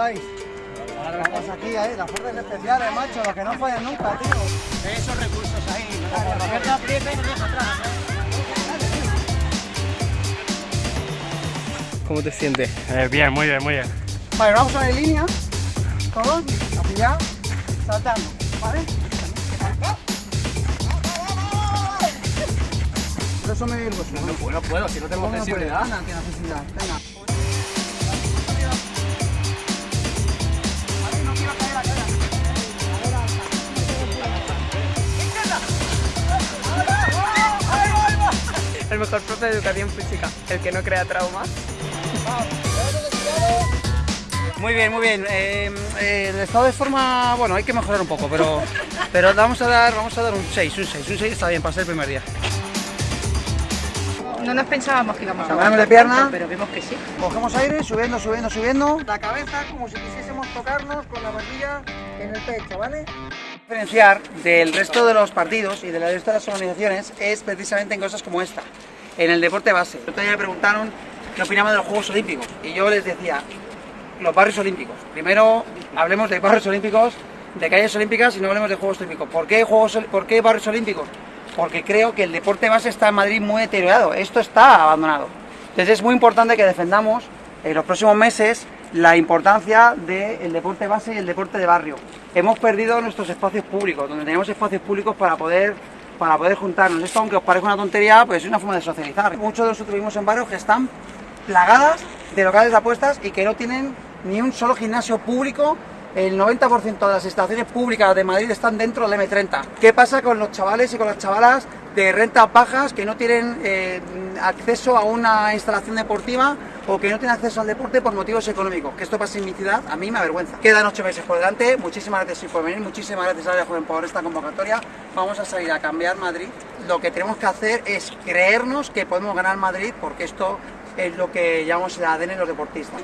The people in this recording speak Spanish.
estáis? Estamos aquí, ahí, las fuerzas especiales, macho, los que no fallan nunca, tío. Esos recursos ahí. Roberto aprieta y nos deja atrás. ¿Cómo te sientes? Eh, bien, muy bien, muy bien. Vale, vamos a en línea, todos, ya, saltando, ¿vale? El hueso. No puedo, no puedo, si no tengo sensibilidad. Venga, tiene sensibilidad, venga. El mejor profe de educación física, el que no crea traumas. Muy bien, muy bien. Eh, eh, el estado de forma, bueno, hay que mejorar un poco, pero, pero vamos a dar, vamos a dar un 6, un 6, un 6 está bien para ser el primer día. No nos pensábamos que íbamos a aguantar de pierna. tanto, pero vemos que sí. Cogemos aire, subiendo, subiendo, subiendo. La cabeza como si quisiésemos tocarnos con la barbilla en el pecho, ¿vale? Diferenciar del resto de los partidos y del resto de las organizaciones es precisamente en cosas como esta, en el deporte base. Me preguntaron qué opinaban de los Juegos Olímpicos y yo les decía, los barrios olímpicos. Primero hablemos de barrios olímpicos, de calles olímpicas y no hablemos de Juegos Olímpicos. ¿Por qué, juegos, ¿Por qué barrios olímpicos? Porque creo que el deporte base está en Madrid muy deteriorado. Esto está abandonado. Entonces es muy importante que defendamos en los próximos meses la importancia del deporte base y el deporte de barrio. Hemos perdido nuestros espacios públicos, donde tenemos espacios públicos para poder para poder juntarnos. Esto, aunque os parezca una tontería, pues es una forma de socializar. Muchos de nosotros vivimos en barrios que están plagadas de locales de apuestas y que no tienen ni un solo gimnasio público. El 90% de las instalaciones públicas de Madrid están dentro del M30. ¿Qué pasa con los chavales y con las chavalas de rentas bajas que no tienen eh, acceso a una instalación deportiva o que no tienen acceso al deporte por motivos económicos? Que esto pasa en mi ciudad, a mí me avergüenza. Quedan ocho meses por delante, muchísimas gracias por venir, muchísimas gracias a la Joven por esta convocatoria. Vamos a salir a cambiar Madrid. Lo que tenemos que hacer es creernos que podemos ganar Madrid porque esto es lo que llamamos el ADN de los deportistas.